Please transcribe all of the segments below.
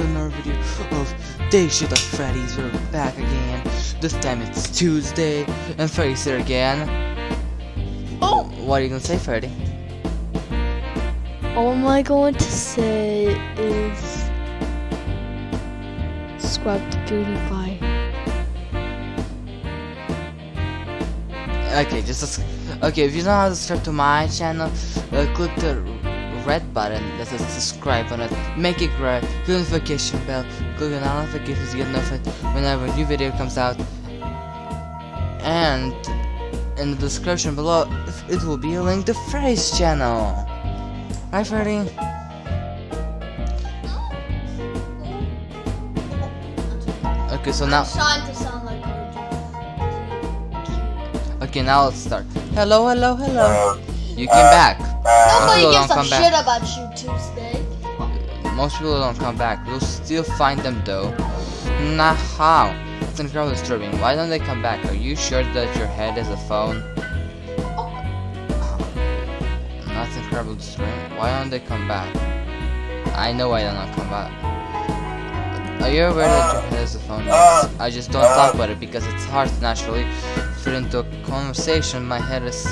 to another video of Day Shift at Freddy's. We're back again. This time it's Tuesday, and Freddy's here again. Oh! What are you gonna say, Freddy? All I'm going to say is subscribe to PewDiePie. Okay, just okay. If you don't know how to subscribe to my channel, uh, click the red button that says subscribe on it. Make it red. Click the notification bell. Click on all notifications to get notified whenever a new video comes out. And in the description below, it will be a link to Freddy's channel. Hi, Freddy. Okay, so now. trying to sound like Okay, now let's start. Hello, hello, hello. Uh, you came uh, back. Nobody gives a back. shit about you Tuesday. Most people don't come back. We'll still find them though. Nah, how? That's incredibly disturbing. Why don't they come back? Are you sure that your head is a phone? That's incredibly disturbing. Why don't they come back? I know why they don't come back. Are you aware that your head is a phone? Yes. I just don't talk about it because it's hard to naturally fit into a conversation. My head is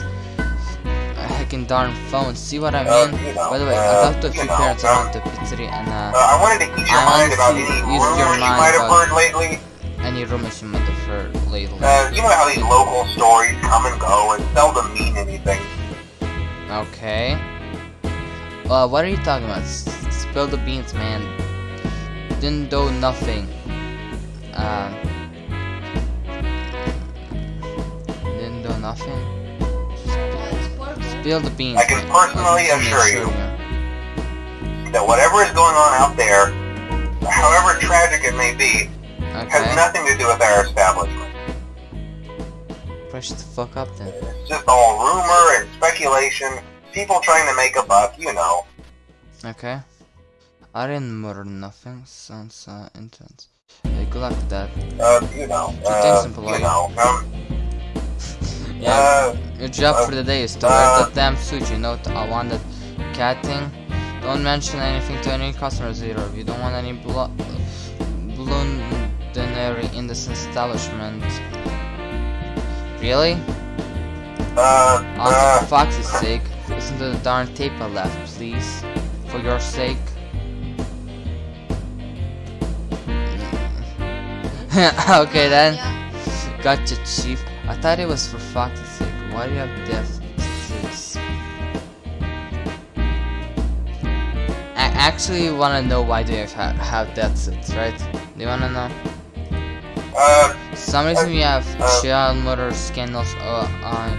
a heckin' darn phone. See what I mean? By the way, I talked to a few parents about the pizzeria and uh, Uh, I wanted to ease your I mind about any rumors you might have heard lately. any rumors you might have heard lately. Uh, you know how these local stories come and go and seldom mean anything. Okay. Uh, what are you talking about? S spill the beans, man. Didn't do nothing. Uh, didn't do nothing. Spill the beans. I can man. personally assure you. That whatever is going on out there, however tragic it may be, has nothing to do with our establishment. Push the fuck up then. It's just all rumor and speculation, people trying to make a buck, you know. Okay. I didn't murder nothing. Sounds uh, intense. Hey, good luck with that. Uh, you know, uh, things simple, you know, um, Yeah. uh, Your job for the day is to wear uh, that damn suit, you know, t- I want that cat thing. Don't mention anything to any customers either. You don't want any blo blundernary in this establishment. Really? uh, On uh, Fox's sake, listen to the darn tape I left, please. For your sake. okay then. Gotcha, Chief. I thought it was for Fox's sake. Why do you have death suits? I actually want to know why do you have, have death suits, right? Do you want to know? uh, Some reason we have Uh, child murder scandals uh, on.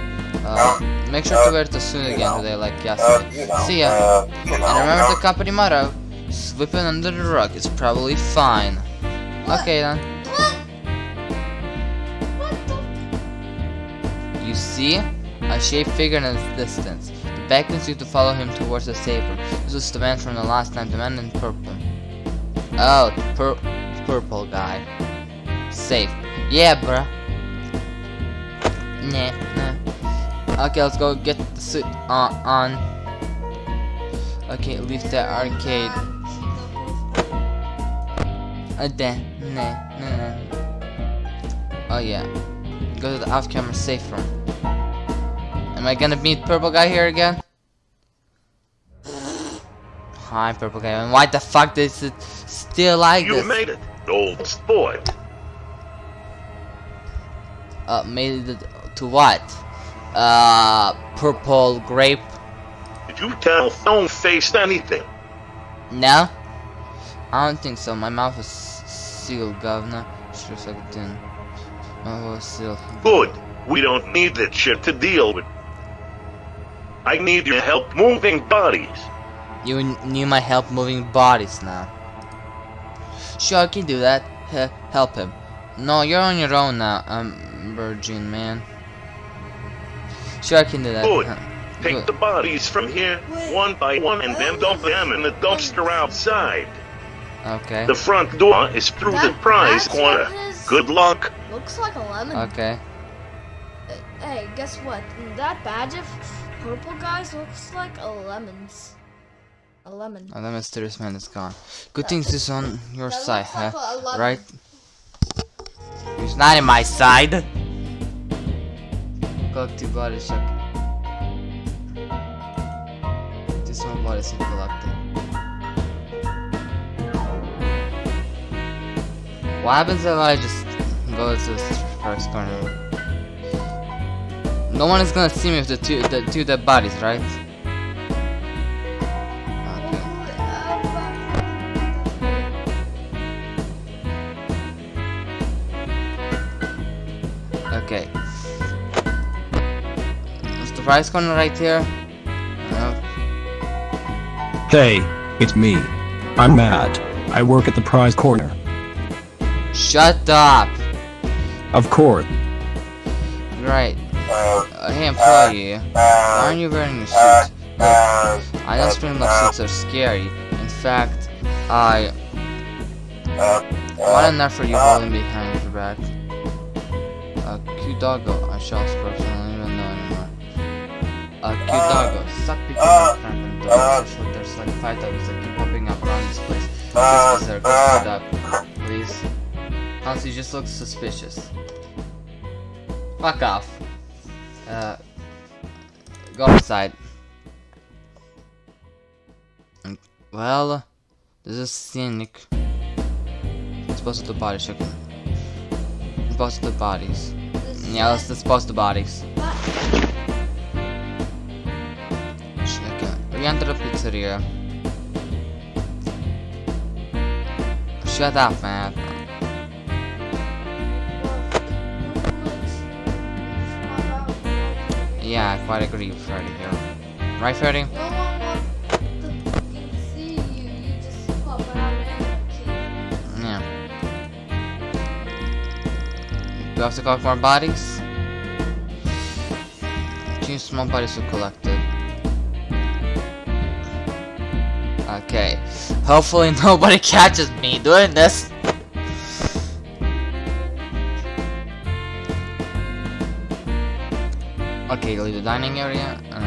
Uh, make sure to wear the suit again know, today, like uh, yesterday. you know, See ya. uh, And remember the company motto: "Sweeping under the rug is probably fine." Okay then. See? A shape figure in the distance. The beckons you to follow him towards the saber. This was the man from the last time, the man in purple. Oh, pur purple guy. Safe. Yeah, bruh. Nah, nah. Okay, let's go get the suit on. on. Okay, leave the arcade. Uh, nah, nah, nah. Oh yeah. Go to the off-camera safe room. Am I gonna meet purple guy here again? Hi, purple guy. And why the fuck is it still like You this? made it, old sport. uh, made it to what? Uh, purple grape? Did you tell Stone Faced anything? No? I don't think so. My mouth is sealed, governor. Sure as I didn't. My mouth was sealed. Good. We don't need that shit to deal with. I need your help moving bodies. You need my help moving bodies now. Sure, I can do that. H help him. No, you're on your own now, um, Virgin man. Sure, I can do that. Good. Huh. Take Good. the bodies from here, one by one, and then dump them in the dumpster outside. Okay. The front door is through the prize corner. Good luck. Looks like a lemon. Okay. Hey, guess what? That badge of purple guys looks like a lemons. A lemon. Oh, that mysterious man is gone. Good thing is on your That side, like huh? lemon. Right? He's not in my side. Two bodies check. This one body is collected. What happens if I just go to this first corner? No one is gonna see me with the two the two dead bodies, right? Okay. Okay. Is the prize corner right here? No. Hey, it's me. I'm Matt. I work at the prize corner. Shut up! Of course. Right. Uh, hey employee, why aren't you wearing a suit? Look, I know spring-lock suits are scary. In fact, I want enough for you holding behind your back. A cute doggo, I shall spokes, I don't even know anymore. A cute doggo, picking uh, up random uh, dogs. Actually, there's like five dogs that keep popping up around this place. Uh, because they're uh, up, please. Honestly, just looks suspicious. Fuck off. Uh, go outside. Well, this is scenic. Dispose of the body chicken. Dispose of the bodies. Yeah, let's dispose the bodies. Chicken. We enter the pizzeria. Shut up, man. Yeah, I quite agree with Freddy here. Right, Freddy? No one wants see you. You just pop out. Eh? Yeah. Do I have to collect more bodies? Two small bodies were collected. Okay. Hopefully nobody catches me doing this. Okay, leave the dining area. Uh,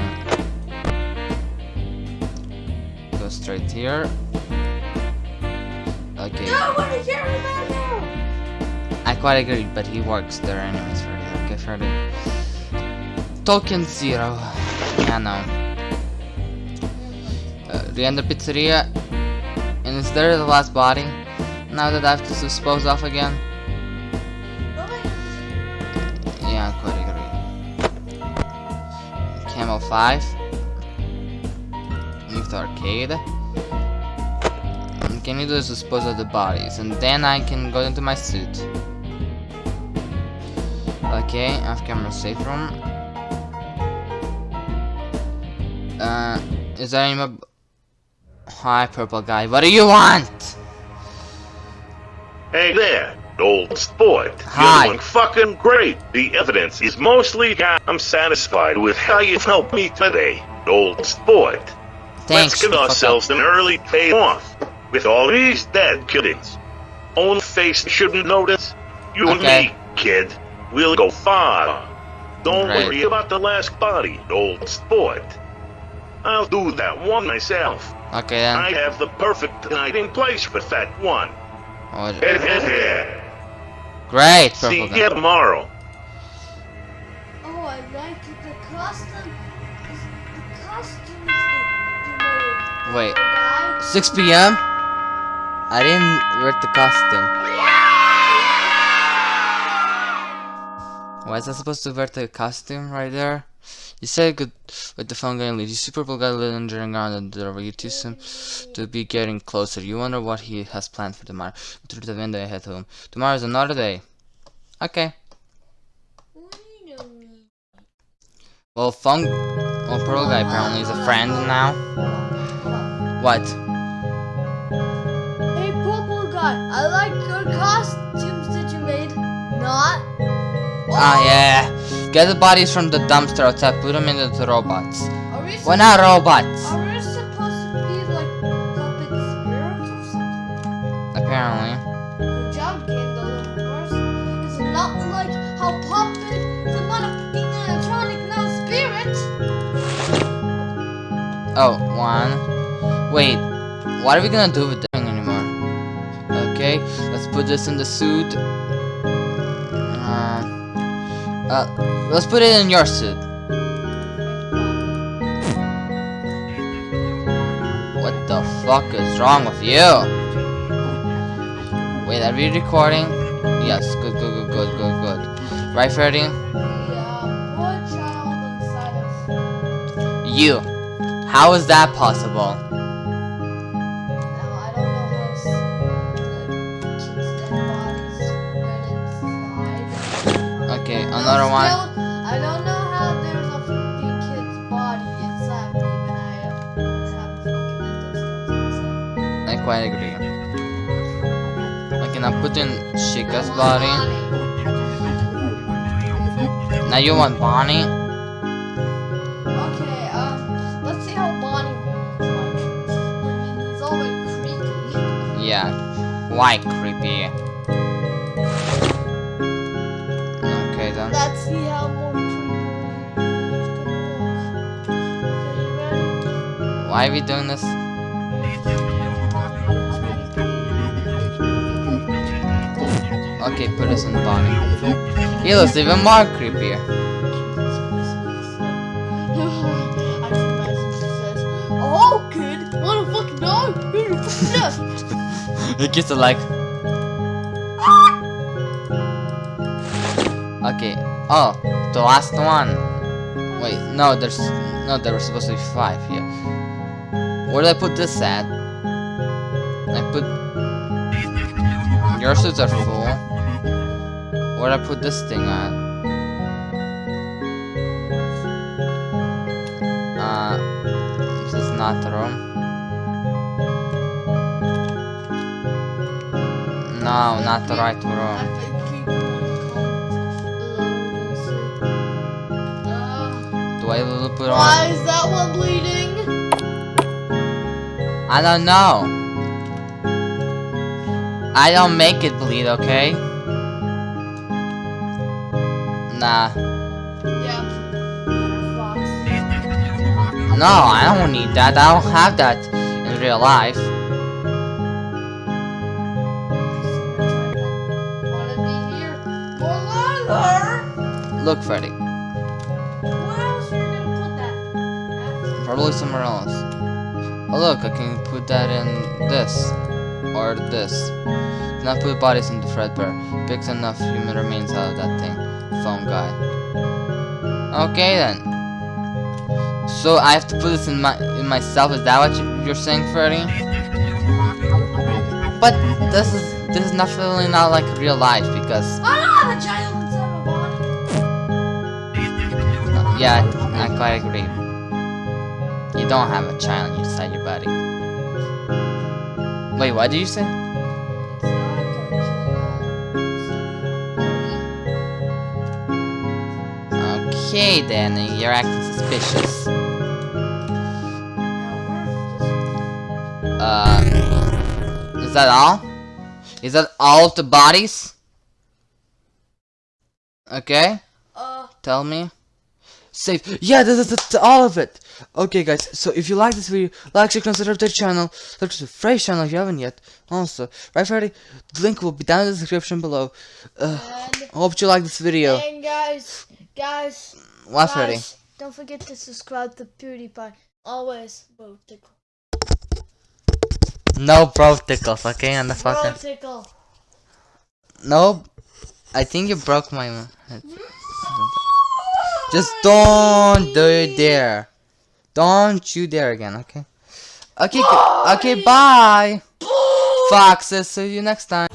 go straight here. Okay. No one is now. I quite agree, but he works there anyways, Freddy. Okay, Freddy. Token zero. Yeah, no. Uh, the end of pizzeria. And is there the last body? Now that I have to dispose off again? 5. Leave the arcade. Can you is dispose of the bodies, and then I can go into my suit. Okay, off camera safe room. Uh, is there any? Hi, purple guy. What do you want? Hey there, old sport. Hi. You're doing fucking great. The evidence is mostly. I'm satisfied with how you've helped me today, old sport. Thanks. Let's give shut the fuck ourselves an early payoff with all these dead killings. Own face shouldn't notice. You Okay. and me, kid, we'll go far. Don't Right. worry about the last body, old sport. I'll do that one myself. Okay then. I have the perfect hiding place for that one. Oh, Great, See purple you guy. tomorrow. Oh, I like the costume. The costumes that you made. Wait, 6 p.m. I didn't wear the costume. Why is I supposed to wear the costume right there? You said good with the phone going leave. You see purple guy lingering around and the door. You two seem to be getting closer. You wonder what he has planned for tomorrow. Through the window, I head home. Tomorrow is another day. Okay. Wait a minute. Well, phone. Well, purple guy apparently is a friend now. What? Hey, purple guy. I like your costumes that you made. Not. Ah, yeah. Get the bodies from the dumpster outside. Put them into the robots. We, We're not robots. are we supposed to be like puppet spirits or something? Apparently. Good job, Kendall, of course. It's not like how puppet a motherfucking animatronic, not a spirit. Oh, one. Wait, what are we gonna do with this thing anymore? Okay, let's put this in the suit. Uh, uh, let's put it in your suit. What the fuck is wrong with you? Wait, are we recording? Yes, good, good, good, good, good, good. Right, Freddy? The child inside of. You. How is that possible? Okay, No, another one. I don't know how there's a fucking kid's body inside me when I have fucking mental skills inside. I quite agree. Okay, now put in Chica's body. Now you want Bonnie? Okay, um, let's see how Bonnie looks like. I mean, he's already creepy. Yeah, quite creepy. Why are we doing this? Okay, put us in Bonnie. He looks even more creepier. Oh, kid, wanna fucking die? Here's your fucking death. He gets it like. Okay. Oh, the last one. Wait, no, there's no. There were supposed to be five here. Where did I put this at? I put. Your suits are full. Where did I put this thing at? Uh, this is not the room. No, not the right room. Do I put on? Why is that one bleeding? I don't know. I don't make it bleed, okay? Nah. Yeah. No, I don't need that. I don't have that in real life. Wanna be here? Well, Look, Freddy. Where else are you gonna put that? Probably somewhere else. Oh look, I can put that in this. Or this. Not put bodies into Fredbear. Picks enough human remains out of that thing. Phone guy. Okay then. So I have to put this in my in myself. Is that what you- you're saying, Freddy? But this is this is definitely not like real life because I don't have a child my body. yeah, I quite agree. You don't have a child inside your body. Wait, what did you say? It's not gonna kill Okay then, you're acting suspicious. Uh, is that all? Is that all of the bodies? Okay, Uh, tell me. Save. Yeah, this is this, all of it. Okay, guys. So if you like this video, like, share, consider the channel. Subscribe to the fresh channel if you haven't yet. Also, right, Freddy? The link will be down in the description below. Uh, hope you like this video. and guys, guys, What, Freddy? don't forget to subscribe to PewDiePie. Always, bro, tickle. No bro tickles, okay? On the Bro, fucking. tickle. No, I think you broke my. head. Just don't do it there. Don't you dare again, okay? Okay, g- okay, bye. Foxes, see you next time.